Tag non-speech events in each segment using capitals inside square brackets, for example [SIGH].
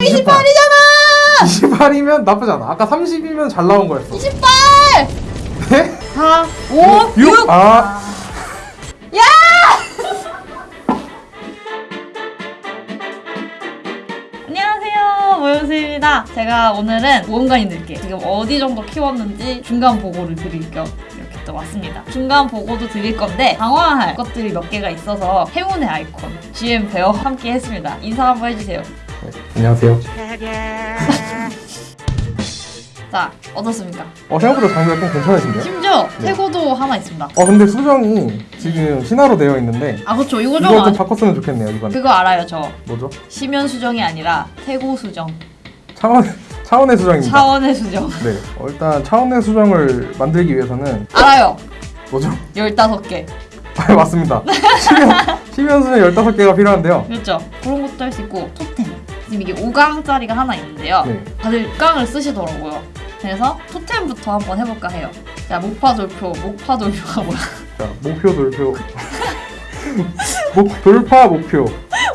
28이잖아! 28이면 나쁘지 않아. 아까 30이면 잘 나온 거였어. 28! 네? 4, 5, 6! 아, 안녕하세요 모연수입니다 제가 오늘은 모험가님들께 지금 어디 정도 키웠는지 중간 보고를 드릴 겸 이렇게 또 왔습니다 중간 보고도 드릴 건데 강화할 것들이 몇 개가 있어서 행운의 아이콘 GM 베어 함께 했습니다 인사 한번 해주세요 네, 안녕하세요. [LAUGHS] 자 어떻습니까? 어, 생각보다 장비가 좀 괜찮으신데요? 심지어 네. 태고도 하나 있습니다 어, 근데 수정이 지금 신화로 되어 있는데 아 그렇죠 이거 좀 이거 좀 아, 바꿨으면 좋겠네요, 이번. 그거 알아요 저 뭐죠? 시면 수정이 아니라 태고 수정 차원, 차원의 수정입니다. 차원의 수정 네. 어, 일단 차원의 수정을 만들기 위해서는 알아요 뭐죠? 15개 아, 맞습니다. 시면, 시면 수정 15개가 필요한데요. 그렇죠 그런 것도 할 수 있고 토템 지금 이게 5강짜리가 하나 있는데요 네. 다들 깡을 쓰시더라고요 그래서 토템부터 한번 해볼까 해요 자 목파 돌표 목파 돌표가 뭐야 자, 목표 돌표. [LAUGHS] 목, 돌파 목표.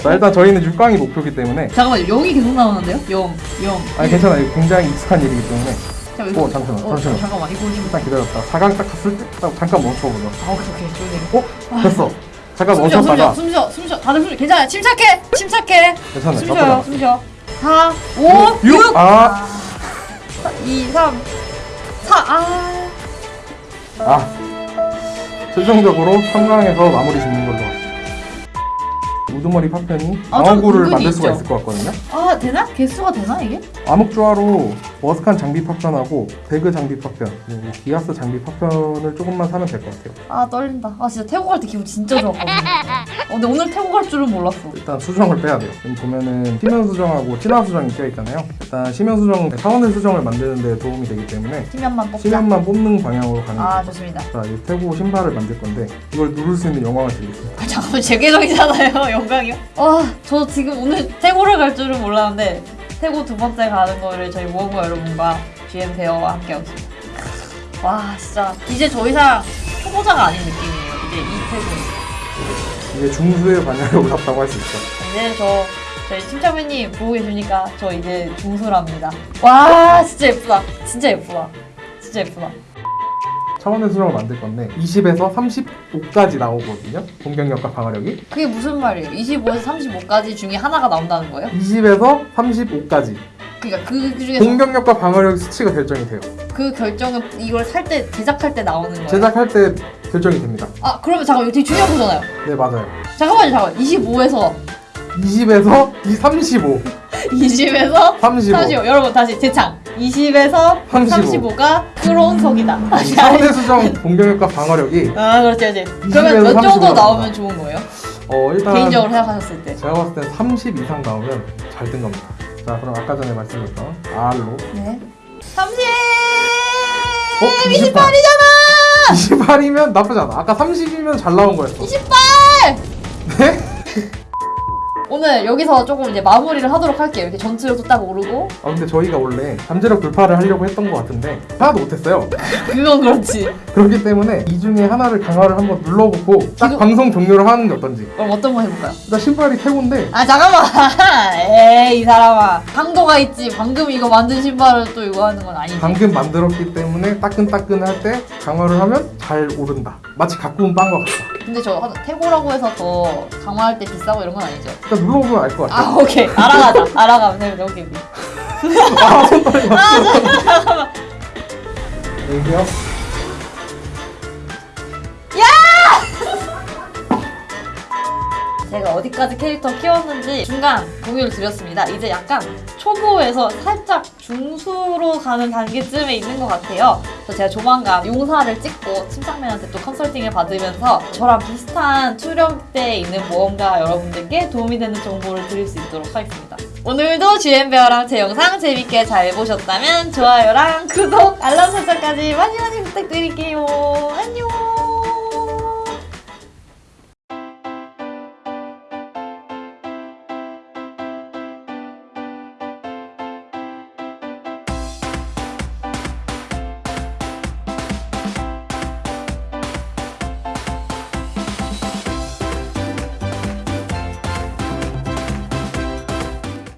자, 일단 저희는 6강이 목표이기 때문에. 잠깐만요 영이 계속 나오는데요? 영, 영 아니, 괜찮아요. 굉장히 익숙한 일이기 때문에. 자, 이거- 어, 잠시만, 어, 잠시만. 잠깐만 이거 좀 일단 기다렸다. 4강 딱 갔을 때, 딱 잠깐 멈춰보자. 아, 오케이 오케이 좋네요 어? 됐어. 잠깐 숨 쉬어 멈췄다가. 숨쉬어 숨 쉬어 숨 쉬어 다들 숨 쉬어 괜찮아요 침착해 침착해 괜찮아요. 숨 쉬어요. 숨 쉬어 4 5 육! 6 아. 2 3 4 아. 아. 최종적으로 3강에서 마무리 짓는 걸로. 우두머리 파편이 아, 좀 방어구를 만들 수가 있죠. 있을 것 같거든요. 아 되나? 개수가 되나 이게? 암흑조화로 머스칸 장비 파편하고 배그 장비 파편 기아스 장비 파편을 조금만 사면 될 것 같아요. 아 떨린다 아 진짜 태국 갈 때 기분 진짜 좋았거든요 [LAUGHS] 어, 근데 오늘 태국 갈 줄은 몰랐어 일단 수정을 빼야 돼요. 여기 보면은 시면 수정하고 친화 수정이 껴 있잖아요. 일단 시면 수정 차원의 수정을 만드는 데 도움이 되기 때문에 시면만 뽑자 시면만 뽑는 방향으로 가는 아. 좋습니다 자, 이 태고 신발을 만들 건데 이걸 누를 수 있는 영광을 드리겠습니다. 아, 잠깐만 제 계정이잖아요 [LAUGHS] 영광 이요? 와 저 지금 오늘 태국을 갈 줄은 몰랐는데 태국 두 번째 가는 거를 저희 모험가 여러분과 GM 베어와 함께 하고 있습니다 와 진짜 이제 더 이상 초보자가 아닌 느낌이에요 이제 이 태국 이게 중수의 반열에 올랐다고 할 수 있죠. 이제 저 저희 팀장님 보고 계십니까? 저 이제 중수랍니다 와 진짜 예쁘다 진짜 예쁘다 진짜 예쁘다 차원의 수정을 만들 건데 20에서 35까지 나오거든요. 공격력과 방어력이. 그게 무슨 말이에요? 25에서 35까지 중에 하나가 나온다는 거예요? 20에서 35까지 그러니까 그 중에서 공격력과 방어력 수치가 결정이 돼요. 그 결정은 이걸 살 때 제작할 때 나오는 거예요. 제작할 때 결정이 됩니다. 아 그러면 잠깐 이거 되게 중요한 거잖아요. 네 맞아요. 잠깐만요, 잠깐. 25에서 20에서 이 35, 20에서 35. 35. 여러분 다시 재창. 20에서 35. 35가 크론석이다. 이 차원의 수정 공격력과 방어력이 아 그렇지, 그렇지. 20에서 그러면 몇 정도 35 나오면 좋은 거예요? 어 일단 개인적으로 생각하셨을 때. 제가 봤을 때30 이상 나오면 잘된 겁니다. 자 그럼 아까 전에 말씀드렸던 R로 네. 30. 어? 28이잖아. 28이면 나쁘지 않아. 아까 30이면 잘 나온 거였어. 28. 네? [LAUGHS] 오늘 여기서 조금 이제 마무리를 하도록 할게요. 이렇게 전투력도 딱 오르고. 아 근데 저희가 원래 잠재력 돌파를 하려고 했던 것 같은데 하나도 못했어요. 그건 그렇지. 그렇기 때문에 이 중에 하나를 강화를 한번 눌러보고 딱 지금- 방송 종료를 하는 게 어떤지. 그럼 어떤 거 해볼까요? 일단 신발이 태고인데 아 잠깐만 [LAUGHS] 에이 이 사람아 강도가 있지 방금 이거 만든 신발을 또 이거 하는 건 아니지 방금 만들었기 때문에 따끈따끈할 때 강화를 하면 잘 오른다. 마치 갖고 온 빵과 같다. 근데 저 하- 태고라고 해서 더 강화할 때 비싸고 이런 건 아니죠 눌러보면 알 것 같아. 아 오케이 알아가자 알아가면 오케이 오케이. [LAUGHS] 아, 손떨이 맞죠? 여기요. 어디까지 캐릭터 키웠는지 중간 공유를 드렸습니다. 이제 약간 초보에서 살짝 중수로 가는 단계쯤에 있는 것 같아요. 그래서 제가 조만간 용사를 찍고 팀장맨한테 또 컨설팅을 받으면서 저랑 비슷한 투령대에 있는 모험가 여러분들께 도움이 되는 정보를 드릴 수 있도록 하겠습니다. 오늘도 GM베어랑 제 영상 재밌게 잘 보셨다면 좋아요랑 구독, 알람 설정까지 많이 많이 부탁드릴게요. 안녕